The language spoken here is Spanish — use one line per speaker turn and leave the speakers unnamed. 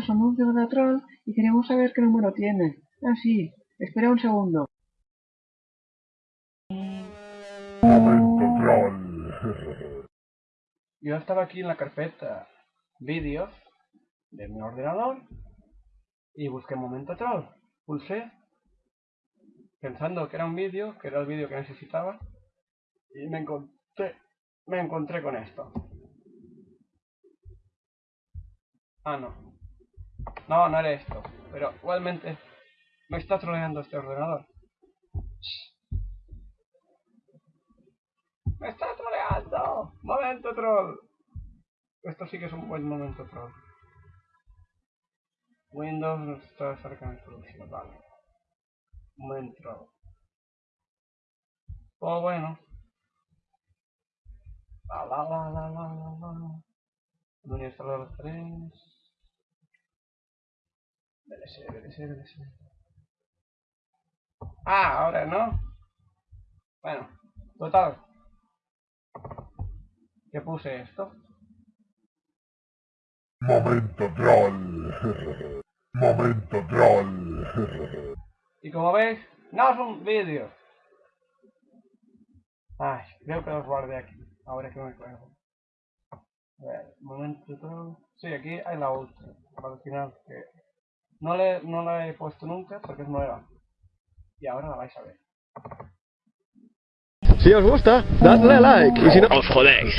Hola, somos de Troll y queremos saber qué número tiene. Ah, sí. Espera un segundo.
Momento troll.
Yo estaba aquí en la carpeta vídeos de mi ordenador y busqué Momento Troll. Pulsé pensando que era un vídeo, que era el vídeo que necesitaba y me encontré, me encontré con esto. Ah, no. No, no haré esto. Pero igualmente me está troleando este ordenador. ¡Me está troleando! ¡Momento troll! Esto sí que es un buen momento troll. Windows no está cerca de solución, vale. Buen troll. Oh, bueno. La la la la la la la. Administrador 3. Ah, ahora no. Bueno, total. ¿Qué puse esto?
Momento troll. Momento troll.
Y como veis, no es un vídeo. Ay, creo que los guardé aquí. Ahora es que me acuerdo. A ver, momento troll. Sí, aquí hay la otra. Para el final que no, le, no la he puesto nunca porque es nueva. Y ahora la vais a ver.
Si os gusta, dadle a like y si no... ¡Os jodéis!